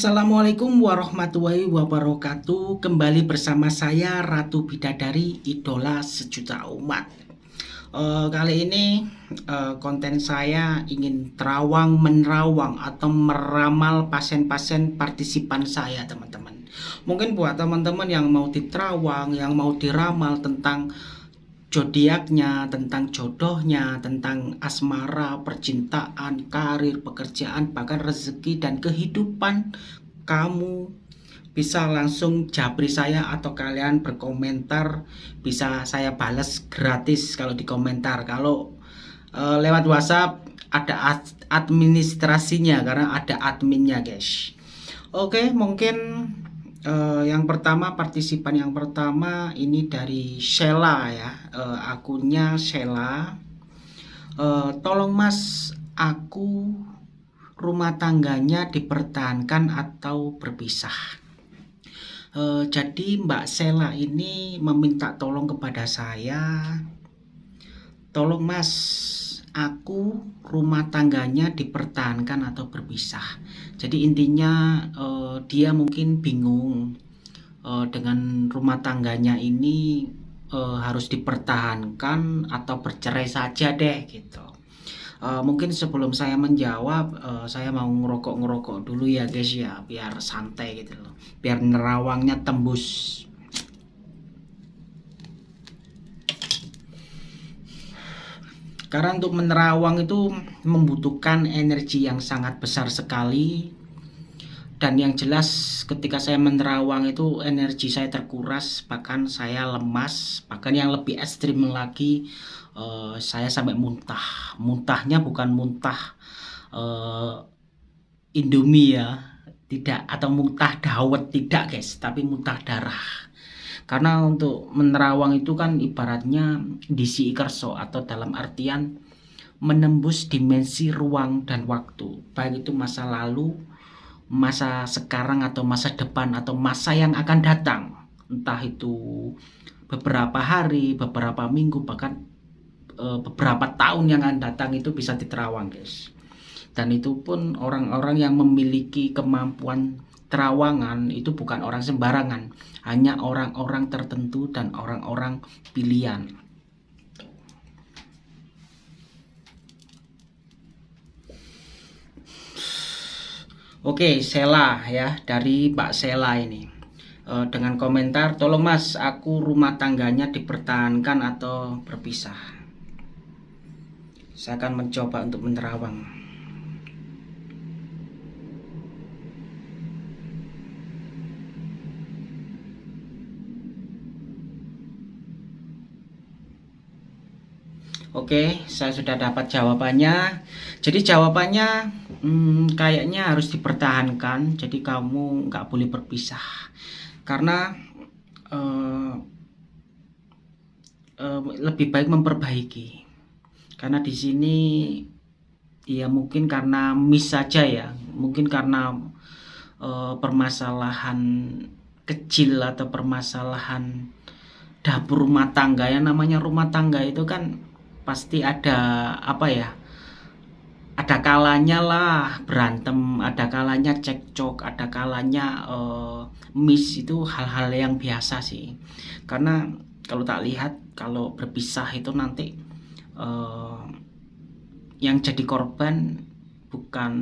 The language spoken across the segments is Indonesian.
Assalamualaikum warahmatullahi wabarakatuh. Kembali bersama saya Ratu Bidadari Idola Sejuta Umat. Uh, Kali ini uh, konten saya ingin terawang menerawang Atau meramal pasien-pasien partisipan saya teman-teman. Mungkin buat teman-teman yang mau diterawang Yang mau diramal tentang zodiaknya, tentang jodohnya, tentang asmara, percintaan, karir, pekerjaan, bahkan rezeki dan kehidupan kamu. Bisa langsung japri saya atau kalian berkomentar. Bisa saya balas gratis kalau di komentar kalau e, lewat WhatsApp ada administrasinya karena ada adminnya guys. Oke mungkin uh, yang pertama partisipan yang pertama ini dari Sheila ya. Uh, akunnya Sheila uh, tolong mas aku rumah tangganya dipertahankan atau berpisah. Uh, jadi Mbak Sheila ini meminta tolong kepada saya. Tolong mas aku rumah tangganya dipertahankan atau berpisah. Jadi intinya uh, dia mungkin bingung uh, dengan rumah tangganya ini uh, harus dipertahankan atau bercerai saja deh gitu. Uh, mungkin sebelum saya menjawab uh, saya mau ngerokok-ngerokok dulu ya guys ya biar santai gitu loh. Biar nerawangnya tembus Karena untuk menerawang itu membutuhkan energi yang sangat besar sekali. Dan yang jelas ketika saya menerawang itu energi saya terkuras bahkan saya lemas bahkan yang lebih ekstrim lagi uh, saya sampai muntah. Muntahnya bukan muntah uh, Indomie ya. Tidak atau muntah dawet tidak guys tapi muntah darah karena untuk menerawang itu kan ibaratnya disi kerso atau dalam artian menembus dimensi ruang dan waktu. Baik itu masa lalu masa sekarang atau masa depan atau masa yang akan datang. Entah itu beberapa hari beberapa minggu bahkan e, beberapa tahun yang akan datang itu bisa diterawang guys. Dan itu pun orang-orang yang memiliki kemampuan terawangan itu bukan orang sembarangan, hanya orang-orang tertentu dan orang-orang pilihan. Oke, Sela ya, dari Pak Sela ini. E, dengan komentar, tolong mas, aku rumah tangganya dipertahankan atau berpisah. Saya akan mencoba untuk menerawang. Oke, saya sudah dapat jawabannya. Jadi jawabannya hmm, kayaknya harus dipertahankan. Jadi kamu nggak boleh berpisah karena uh, uh, lebih baik memperbaiki. Karena di sini ya mungkin karena miss saja ya, mungkin karena uh, permasalahan kecil atau permasalahan dapur rumah tangga yang namanya rumah tangga itu kan pasti ada apa ya ada kalanya lah berantem ada kalanya cekcok ada kalanya uh, miss itu hal-hal yang biasa sih. Karena kalau tak lihat kalau berpisah itu nanti uh, yang jadi korban bukan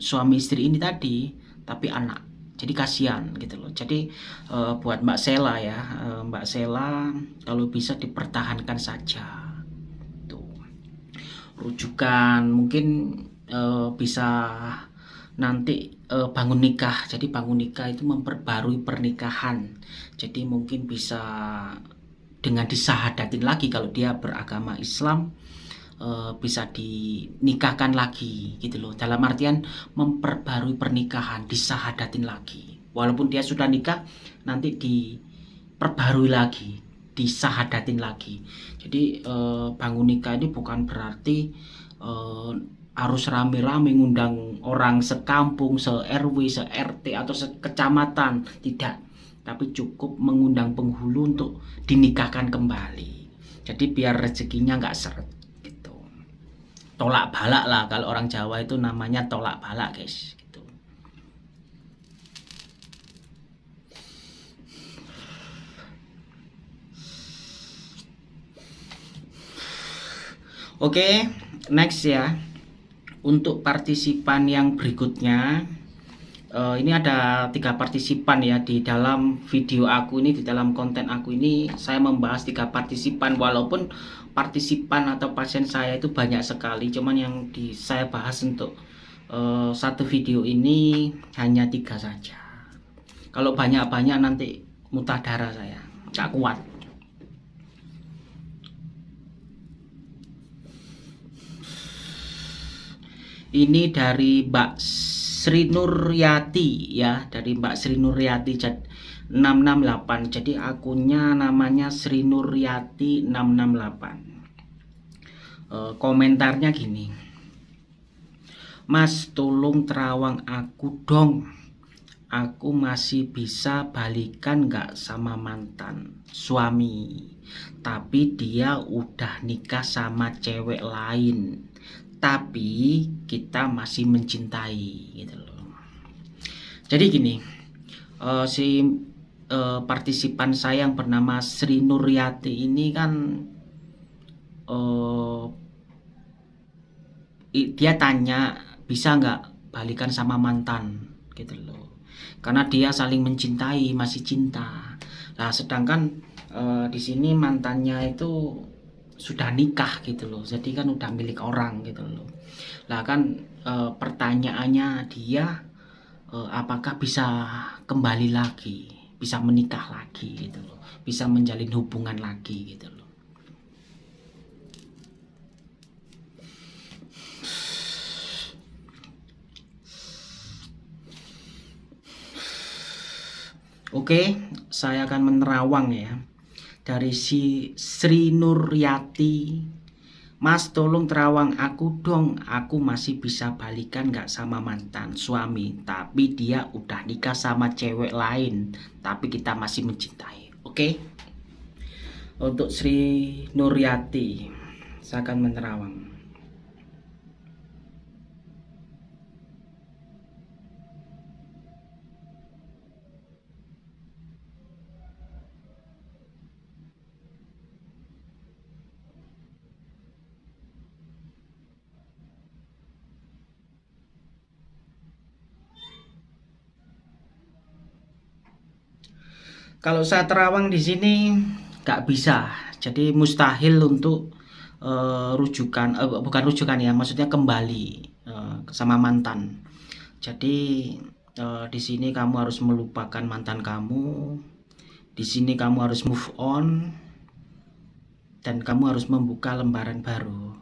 suami istri ini tadi tapi anak. Jadi kasihan gitu loh. Jadi uh, buat Mbak Sela ya uh, Mbak Sela kalau bisa dipertahankan saja rujukan mungkin uh, bisa nanti uh, bangun nikah. Jadi bangun nikah itu memperbarui pernikahan. Jadi mungkin bisa dengan disahadatin lagi kalau dia beragama Islam uh, bisa dinikahkan lagi gitu loh. Dalam artian memperbarui pernikahan disahadatin lagi. Walaupun dia sudah nikah nanti diperbarui lagi disahadatin lagi jadi e, bangun nikah ini bukan berarti e, harus rame-rame ngundang orang sekampung, se-RW, se-RT atau sekecamatan. Tidak. Tapi cukup mengundang penghulu untuk dinikahkan kembali. Jadi biar rezekinya nggak seret gitu. Tolak balak lah kalau orang Jawa itu namanya tolak balak guys gitu Oke, next ya. Untuk partisipan yang berikutnya, uh, ini ada tiga partisipan ya di dalam video aku ini, di dalam konten aku ini, saya membahas tiga partisipan walaupun partisipan atau pasien saya itu banyak sekali, cuman yang di saya bahas untuk uh, satu video ini hanya tiga saja. Kalau banyak-banyak nanti muntah darah saya, nggak kuat. Ini dari Mbak Sri Nuryati ya. Dari Mbak Sri Nuryati 668 jadi akunnya namanya Sri Nuryati 668 e, komentarnya gini. Mas tolong terawang aku dong. Aku masih bisa balikan gak sama mantan suami? Tapi dia udah nikah sama cewek lain tapi kita masih mencintai gitu loh. Jadi gini uh, si uh, partisipan saya yang bernama Sri Nuryati ini kan uh, dia tanya bisa nggak balikan sama mantan? Gitu loh. Karena dia saling mencintai masih cinta. Nah sedangkan uh, di sini mantannya itu sudah nikah gitu loh. Jadi kan udah milik orang gitu loh. Lah kan e, pertanyaannya dia e, apakah bisa kembali lagi bisa menikah lagi gitu loh. Bisa menjalin hubungan lagi gitu loh. Oke, saya akan menerawang ya dari si Sri Nuryati Mas tolong terawang aku dong. Aku masih bisa balikan gak sama mantan suami Tapi dia udah nikah sama cewek lain Tapi kita masih mencintai. Oke? Okay? Untuk Sri Nuryati Saya akan menerawang Kalau saya terawang di sini nggak bisa, jadi mustahil untuk uh, rujukan, uh, bukan rujukan ya, maksudnya kembali uh, sama mantan. Jadi uh, di sini kamu harus melupakan mantan kamu, di sini kamu harus move on, dan kamu harus membuka lembaran baru.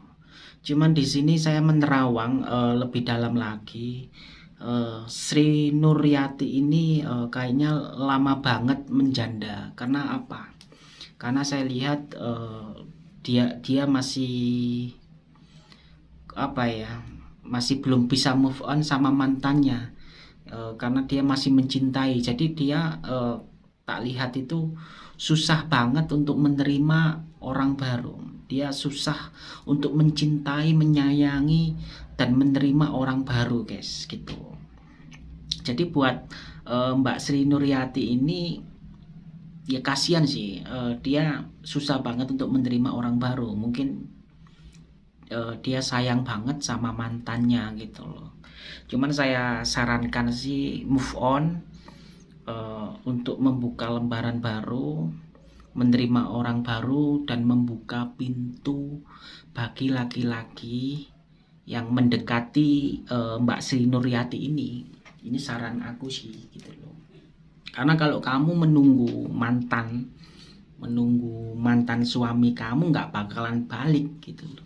Cuman di sini saya menerawang uh, lebih dalam lagi uh, Sri Nuryati ini uh, kayaknya lama banget menjanda. Karena apa? Karena saya lihat uh, dia dia masih apa ya masih belum bisa move on sama mantannya. Uh, karena dia masih mencintai. Jadi dia uh, tak lihat itu susah banget untuk menerima orang baru. Dia susah untuk mencintai menyayangi dan menerima orang baru guys. Gitu jadi buat uh, Mbak Sri Nuryati ini ya kasihan sih uh, dia susah banget untuk menerima orang baru. Mungkin uh, dia sayang banget sama mantannya gitu loh. Cuman saya sarankan sih move on uh, untuk membuka lembaran baru menerima orang baru dan membuka pintu bagi laki-laki yang mendekati uh, Mbak Sri Nuryati ini ini saran aku sih gitu loh. Karena kalau kamu menunggu mantan menunggu mantan suami kamu nggak bakalan balik gitu loh.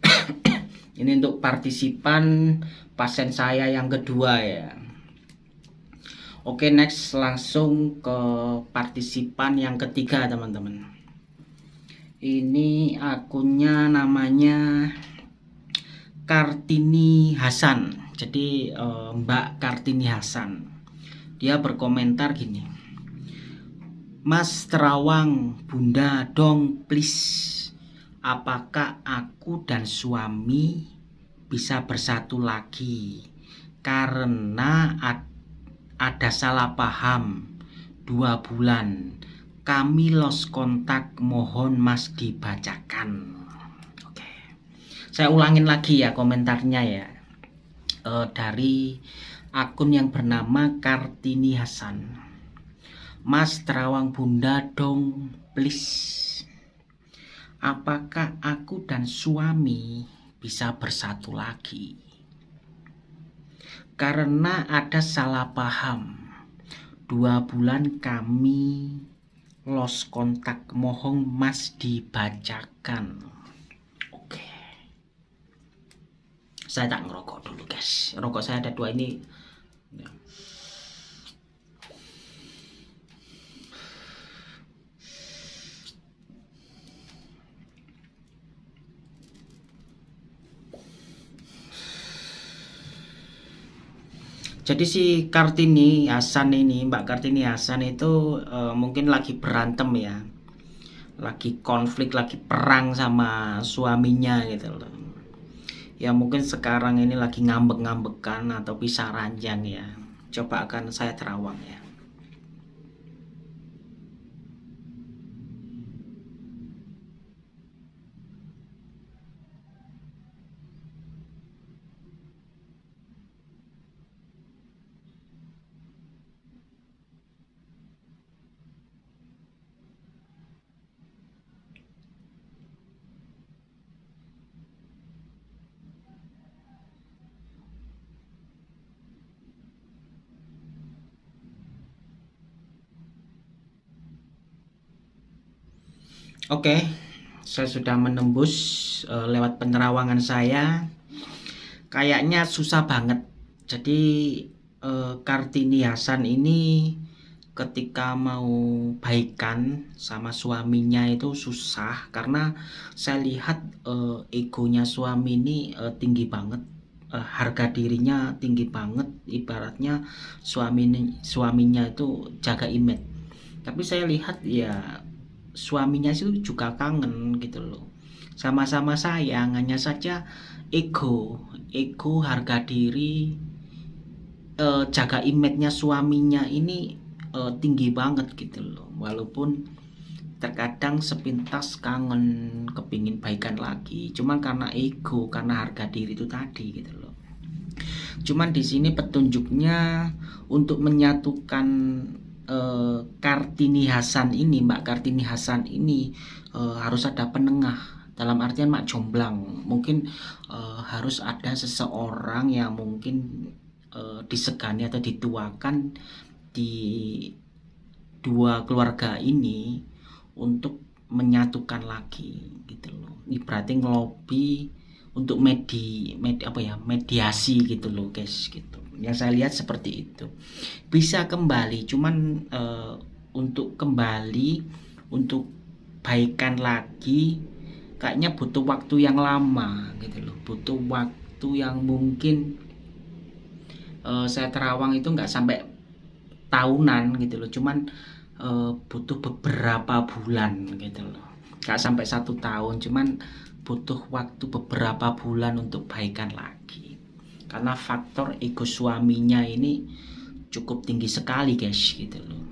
Ini untuk partisipan pasien saya yang kedua ya Oke next langsung ke partisipan yang ketiga teman-teman. Ini akunnya namanya Kartini Hasan. Jadi eh, Mbak Kartini Hasan. Dia berkomentar gini Mas Terawang Bunda dong please. Apakah aku dan suami bisa bersatu lagi? Karena ada ada salah paham. Dua bulan. Kami lost kontak mohon mas dibacakan. Oke. Saya ulangin lagi ya komentarnya ya. E, dari akun yang bernama Kartini Hasan. Mas Terawang Bunda dong please. Apakah aku dan suami bisa bersatu lagi karena ada salah paham. Dua bulan kami lost kontak mohon mas dibacakan. Oke. Saya tak ngerokok dulu guys. Rokok saya ada dua ini Jadi si Kartini Hasan ini, Mbak Kartini Hasan itu uh, mungkin lagi berantem ya. Lagi konflik, lagi perang sama suaminya gitu loh. Ya mungkin sekarang ini lagi ngambek-ngambekan atau pisah ranjang ya. Coba akan saya terawang ya. Oke, saya sudah menembus uh, lewat penerawangan saya. Kayaknya susah banget. Jadi uh, Kartini Hasan ini ketika mau baikan sama suaminya itu susah karena saya lihat uh, egonya suami ini uh, tinggi banget uh, harga dirinya tinggi banget ibaratnya suami suaminya itu jaga image tapi saya lihat ya suaminya itu juga kangen gitu loh. Sama-sama sayang hanya saja ego. Ego harga diri eh, jaga image-nya suaminya ini eh, tinggi banget gitu loh. Walaupun terkadang sepintas kangen kepingin baikan lagi. Cuman karena ego karena harga diri itu tadi gitu loh. Cuman di sini petunjuknya untuk menyatukan uh, Kartini Hasan ini, Mbak Kartini Hasan ini uh, harus ada penengah. Dalam artian mak jomblang mungkin uh, harus ada seseorang yang mungkin disegani atau dituakan di dua keluarga ini untuk menyatukan lagi gitu loh. Berarti ngelobi untuk medi, medi apa ya mediasi gitu loh guys gitu yang saya lihat seperti itu. Bisa kembali cuman uh, untuk kembali untuk baikan lagi kayaknya butuh waktu yang lama gitu loh. Butuh waktu yang mungkin uh, saya terawang itu nggak sampai tahunan gitu loh. Cuman uh, butuh beberapa bulan gitu loh. Nggak sampai satu tahun cuman butuh waktu beberapa bulan untuk baikan lagi karena faktor ego suaminya ini cukup tinggi sekali guys gitu loh.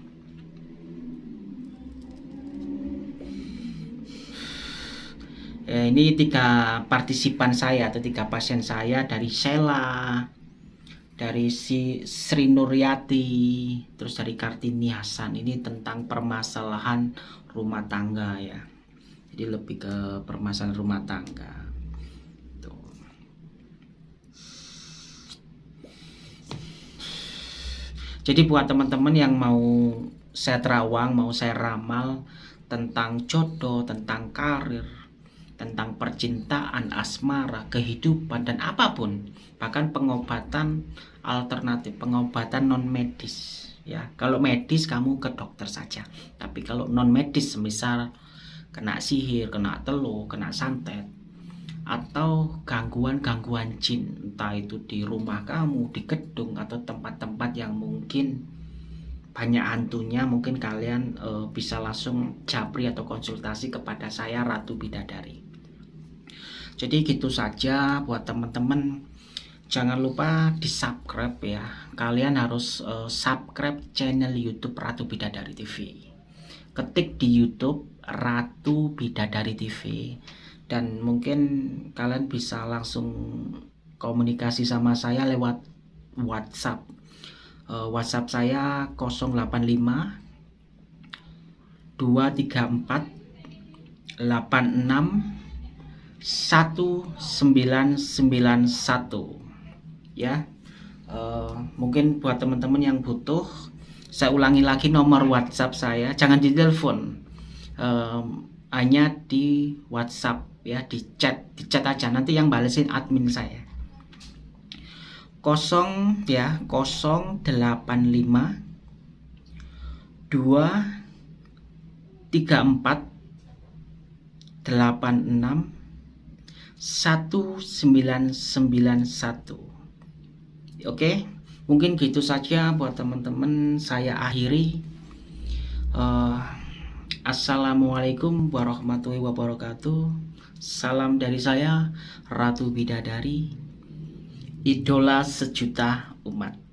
Ya, ini tiga partisipan saya atau tiga pasien saya dari Sela dari si Sri Nuryati terus dari Kartini Hasan. Ini tentang permasalahan rumah tangga ya. Jadi lebih ke permasalahan rumah tangga Jadi buat teman-teman yang mau saya terawang, mau saya ramal tentang jodoh, tentang karir, tentang percintaan, asmara, kehidupan dan apa pun, bahkan pengobatan alternatif, pengobatan non medis ya. Kalau medis kamu ke dokter saja. Tapi kalau non medis semisal kena sihir, kena telur, kena santet, atau gangguan-gangguan jin entah itu di rumah kamu di gedung atau tempat-tempat yang mungkin banyak hantunya mungkin kalian e, bisa langsung japri atau konsultasi kepada saya Ratu Bidadari. Jadi gitu saja buat teman-teman. Jangan lupa di subscribe ya. Kalian harus uh, subscribe channel YouTube Ratu Bidadari TV ketik di YouTube Ratu Bidadari TV dan mungkin kalian bisa langsung komunikasi sama saya lewat WhatsApp. Uh, WhatsApp saya 085 234 86 1991 ya. Uh, mungkin buat teman-teman yang butuh saya ulangi lagi nomor WhatsApp saya. Jangan di telepon. Uh, hanya di WhatsApp ya di chat di chat aja. Nanti yang balesin admin saya. Kosong ya 085 2 34 86 1991 oke? Mungkin gitu saja buat teman-teman. Saya akhiri. Uh, Assalamualaikum warahmatullahi wabarakatuh salam dari saya Ratu Bidadari idola sejuta umat